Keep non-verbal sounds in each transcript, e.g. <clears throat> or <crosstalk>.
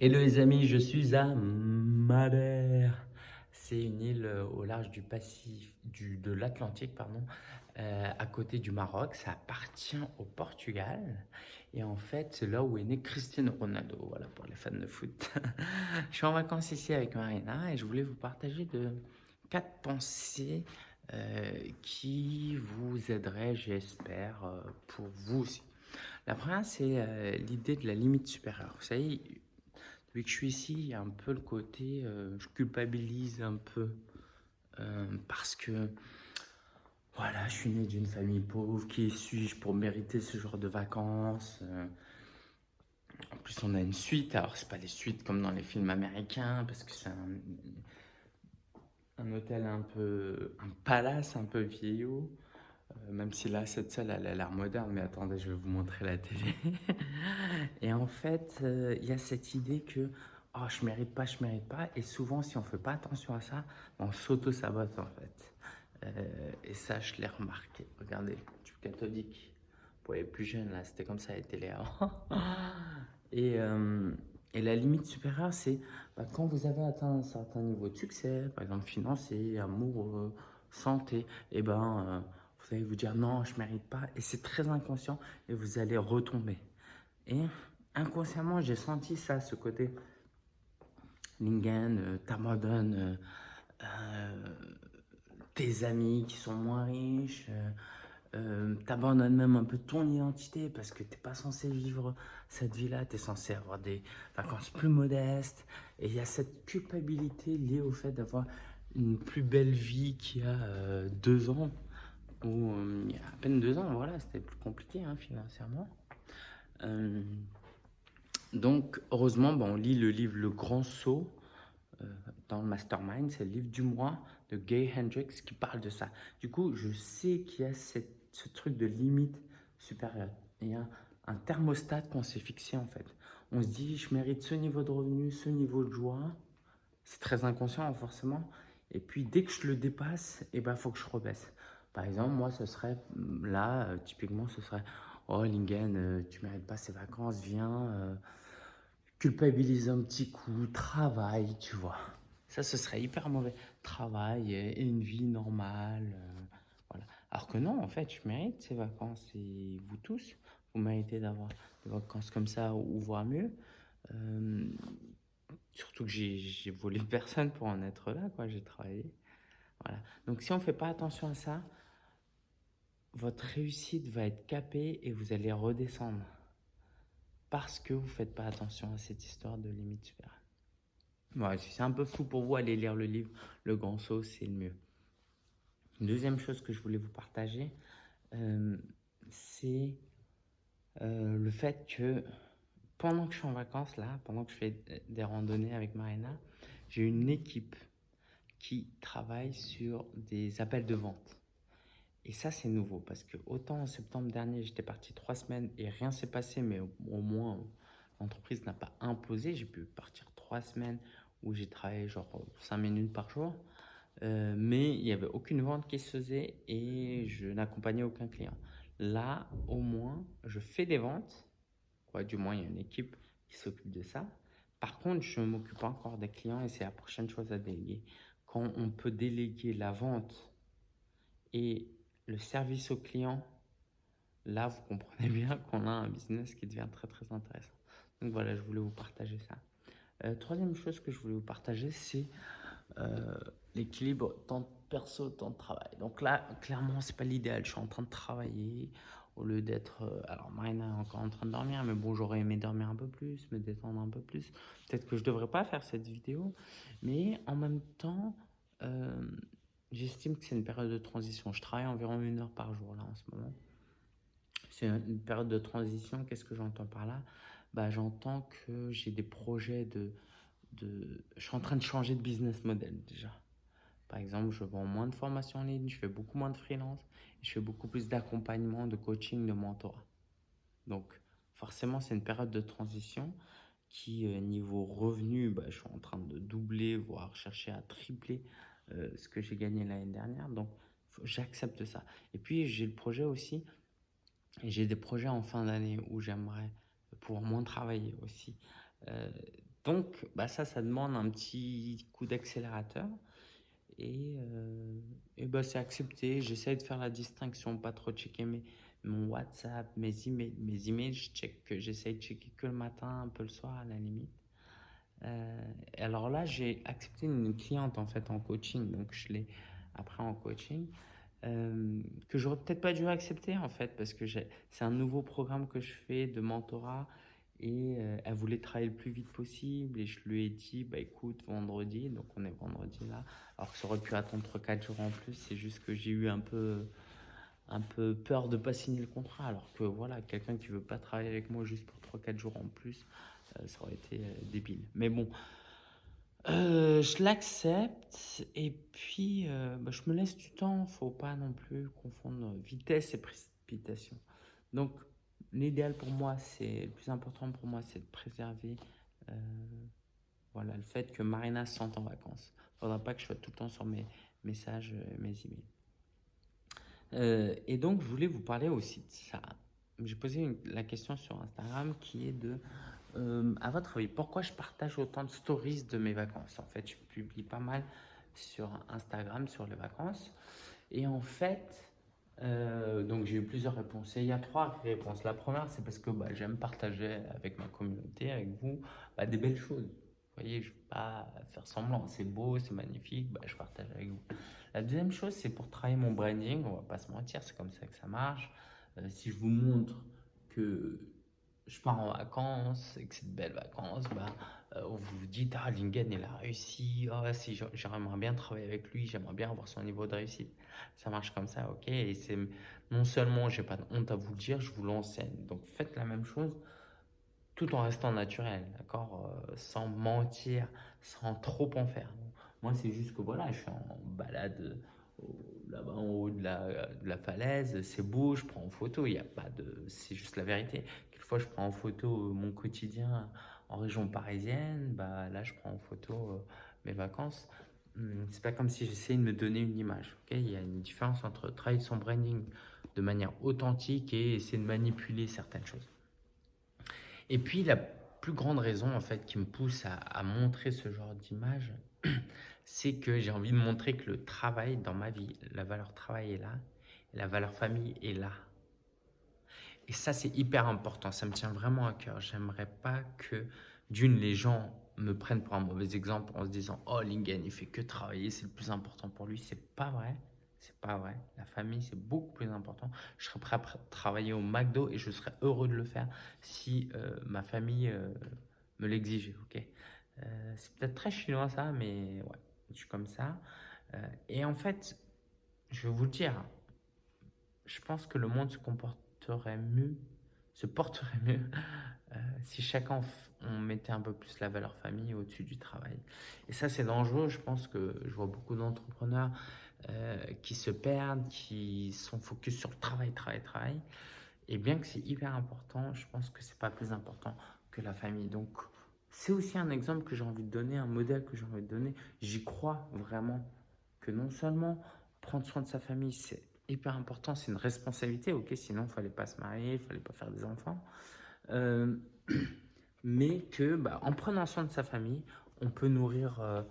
Hello les amis, je suis à Madère. C'est une île euh, au large du Pacifique, du, de l'Atlantique, pardon, euh, à côté du Maroc. Ça appartient au Portugal. Et en fait, c'est là où est né Cristiano Ronaldo, voilà, pour les fans de foot. <laughs> je suis en vacances ici avec Marina et je voulais vous partager de quatre pensées euh, qui vous aideraient, j'espère, pour vous aussi. La première, c'est l'idée de la limite supérieure. Vous savez, depuis que je suis ici, il y a un peu le côté, euh, je culpabilise un peu euh, parce que voilà, je suis né d'une famille pauvre, qui suis-je pour mériter ce genre de vacances euh. En plus, on a une suite, alors c'est pas les suites comme dans les films américains, parce que c'est un, un hôtel un peu, un palace un peu vieillot. Euh, même si là, cette salle, elle a l'air moderne, mais attendez, je vais vous montrer la télé. <laughs> Et en fait, euh, il y a cette idée que oh, je mérite pas, je mérite pas. Et souvent, si on fait pas attention à ça, on s'auto-sabote en fait. Euh, et ça, je l'ai remarqué. Regardez, je suis catholique. Pour les plus jeunes, là, c'était comme ça la télé avant. <laughs> et, la limite supérieure, c'est bah, quand vous avez atteint un certain niveau de succès, par exemple financier, amoureux, santé, et ben. Vous allez vous dire non, je mérite pas, et c'est très inconscient, et vous allez retomber. Et inconsciemment, j'ai senti ça, ce côté Lingen, euh, euh, euh, tes amis qui sont moins riches, euh, t'abandonnes même un peu ton identité parce que t'es pas censé vivre cette vie-là, t'es censé avoir des vacances plus modestes, et il y a cette culpabilité liée au fait d'avoir une plus belle vie qu'il y a deux ans euh, il y a à peine deux ans, voilà, c'était plus compliqué hein, financièrement. Euh, donc, heureusement, on lit le livre Le Grand Saut euh, dans le Mastermind, c'est le livre du mois de Gay Hendricks qui parle de ça. Du coup, je sais qu'il y a ce truc de limite supérieure. Il y a un thermostat qu'on s'est fixé en fait. On se dit, je mérite ce niveau de revenu, ce niveau de joie. C'est très inconscient forcément. Et puis, dès que je le dépasse, il ben, faut que je rebaisse. Par exemple, moi, ce serait mm, là, euh, typiquement, ce serait Oh, Lingen, euh, tu mérites pas ces vacances, viens, euh, culpabilise un petit coup, travaille, tu vois. Ça, ce serait hyper mauvais. Travail et, et une vie normale. euh, voilà. Alors que non, en fait, je mérite ces vacances et vous tous, vous méritez d'avoir des vacances comme ça ou voire mieux. Euh, surtout que j'ai j'ai volé <laughs> personne pour en être là, quoi. J'ai travaillé. Voilà. Donc, si on ne fait pas attention à ça, votre réussite va être capée et vous allez redescendre parce que vous ne faites pas attention à cette histoire de limite supérieure. Si c'est un peu fou pour vous, allez lire le livre Le Grand Saut, c'est le mieux. Deuxième chose que je voulais vous partager, euh, c'est euh, le fait que pendant que je suis en vacances, là, pendant que je fais des randonnées avec Marina, j'ai une équipe qui travaille sur des appels de vente. Et ça, c'est nouveau parce que autant en septembre dernier, j'étais parti trois semaines et rien s'est passé, mais au, moins l'entreprise n'a pas imposé. J'ai pu partir trois semaines où j'ai travaillé genre cinq minutes par jour, Euh, mais il n'y avait aucune vente qui se faisait et je n'accompagnais aucun client. Là, au moins, je fais des ventes. Quoi, du moins, il y a une équipe qui s'occupe de ça. Par contre, je ne m'occupe pas encore des clients et c'est la prochaine chose à déléguer. Quand on peut déléguer la vente et le service au client, là, vous comprenez bien qu'on a un business qui devient très, très intéressant. Donc voilà, je voulais vous partager ça. Euh, troisième chose que je voulais vous partager, c'est euh, l'équilibre temps perso, temps de travail. Donc là, clairement, c'est pas l'idéal. Je suis en train de travailler au lieu d'être. euh, alors, Marina est encore en train de dormir, mais bon, j'aurais aimé dormir un peu plus, me détendre un peu plus. Peut-être que je devrais pas faire cette vidéo, mais en même temps, j'estime que c'est une période de transition. Je travaille environ une heure par jour là en ce moment. C'est une période de transition. Qu'est-ce que j'entends par là? Bah, J'entends que j'ai des projets de, de... Je suis en train de changer de business model déjà. Par exemple, je vends moins de formations en ligne, je fais beaucoup moins de freelance, je fais beaucoup plus d'accompagnement, de coaching, de mentorat. Donc, forcément, c'est une période de transition qui, euh, niveau revenu, bah, je suis en train de doubler, voire chercher à tripler euh, ce que j'ai gagné l'année dernière. Donc, j'accepte ça. Et puis, j'ai le projet aussi, j'ai des projets en fin d'année où j'aimerais pouvoir moins travailler aussi. Euh, donc, bah ça, ça demande un petit coup d'accélérateur. Et, euh, bah, c'est accepté. J'essaie de faire la distinction, pas trop checker mes, mon WhatsApp, mes emails. Mes emails, je j'essaie de checker que le matin, un peu le soir à la limite. Euh, alors là, j'ai accepté une cliente en fait en coaching, donc je l'ai après en coaching, euh, que j'aurais peut-être pas dû accepter en fait, parce que c'est un nouveau programme que je fais de mentorat et euh, elle voulait travailler le plus vite possible. Et je lui ai dit, bah écoute, vendredi, donc on est vendredi là, alors que ça aurait pu attendre 3-4 jours en plus, c'est juste que j'ai eu un peu un peu peur de pas signer le contrat. Alors que voilà quelqu'un qui veut pas travailler avec moi juste pour 3-4 jours en plus ça aurait été euh, débile. Mais bon, euh, je l'accepte et puis bah, je me laisse du temps. Faut pas non plus confondre vitesse et précipitation. Donc, l'idéal pour moi, c'est le plus important pour moi, c'est de préserver voilà, le fait que Marina se sente en vacances. Il faudra pas que je sois tout le temps sur mes messages, mes emails. et donc, je voulais vous parler aussi de ça. J'ai posé la question sur Instagram qui est de euh, à votre avis, pourquoi je partage autant de stories de mes vacances? En fait, je publie pas mal sur Instagram sur les vacances. Et en fait, euh, donc j'ai eu plusieurs réponses. Il y a trois réponses. La première, c'est parce que bah, j'aime partager avec ma communauté, avec vous, bah, des belles choses. Vous voyez, je ne vais pas faire semblant. C'est beau, c'est magnifique, bah, je partage avec vous. La deuxième chose, c'est pour travailler mon branding. On va pas se mentir, c'est comme ça que ça marche. Euh, si je vous montre que je pars en vacances et que c'est de belles vacances, bah, euh, vous vous dites Ah, Lingen, il a réussi. Oh, si j'aimerais bien travailler avec lui, j'aimerais bien avoir son niveau de réussite. Ça marche comme ça, ok Et c'est non seulement j'ai pas de honte à vous le dire, je vous l'enseigne. Donc faites la même chose tout en restant naturel, d'accord euh, Sans mentir, sans trop en faire. Moi, c'est juste que voilà, je suis en balade là-bas en haut de la, de la falaise, c'est beau, je prends en photo, il n'y a pas de. C'est juste la vérité. Quelquefois, je prends en photo euh, mon quotidien en région parisienne, bah, là, je prends en photo euh, mes vacances. Hum, c'est pas comme si j'essayais de me donner une image. il y a une différence entre travailler son branding de manière authentique et essayer de manipuler certaines choses. Et puis, la plus grande raison en fait qui me pousse à, à montrer ce genre d'image, <clears throat> c'est que j'ai envie de montrer que le travail dans ma vie, la valeur travail est là, la valeur famille est là. Et ça, c'est hyper important. Ça me tient vraiment à cœur. J'aimerais pas que, d'une, les gens me prennent pour un mauvais exemple en se disant Oh, Lingen, il fait que travailler, c'est le plus important pour lui. C'est pas vrai. C'est pas vrai. La famille, c'est beaucoup plus important. Je serais prêt à travailler au McDo et je serais heureux de le faire si euh, ma famille euh, me l'exigeait. Ok? Euh, C'est peut-être très chinois ça, mais ouais je suis comme ça. Et en fait, je vais vous le dire, je pense que le monde se mieux, se porterait mieux euh, si chacun on mettait un peu plus la valeur famille au-dessus du travail. Et ça, c'est dangereux. Je pense que je vois beaucoup d'entrepreneurs euh, qui se perdent, qui sont focus sur le travail, travail, travail. Et bien que c'est hyper important, je pense que c'est pas plus important que la famille. Donc, c'est aussi un exemple que j'ai envie de donner, un modèle que j'ai envie de donner. J'y crois vraiment que non seulement prendre soin de sa famille, c'est hyper important, c'est une responsabilité, ok, sinon il fallait pas se marier, il fallait pas faire des enfants, euh, <clears throat> mais que bah, en prenant soin de sa famille, on peut nourrir euh,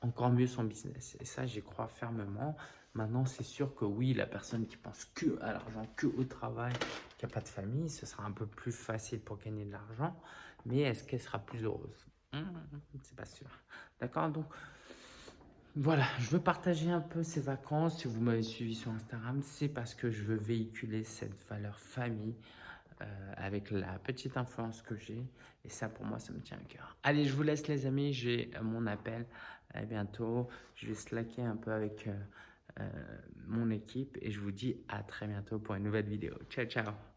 encore mieux son business. Et ça, j'y crois fermement. Maintenant, c'est sûr que oui, la personne qui pense que à l'argent, que au travail, qui n'a pas de famille, ce sera un peu plus facile pour gagner de l'argent. Mais est-ce qu'elle sera plus heureuse? Hum, C'est pas sûr. D'accord? Donc, voilà, je veux partager un peu ces vacances. Si vous m'avez suivi sur Instagram, c'est parce que je veux véhiculer cette valeur famille euh, avec la petite influence que j'ai. Et ça, pour moi, ça me tient à cœur. Allez, je vous laisse les amis. J'ai mon appel. À bientôt. Je vais slacker un peu avec... Euh, euh, mon équipe et je vous dis à très bientôt pour une nouvelle vidéo. Ciao, ciao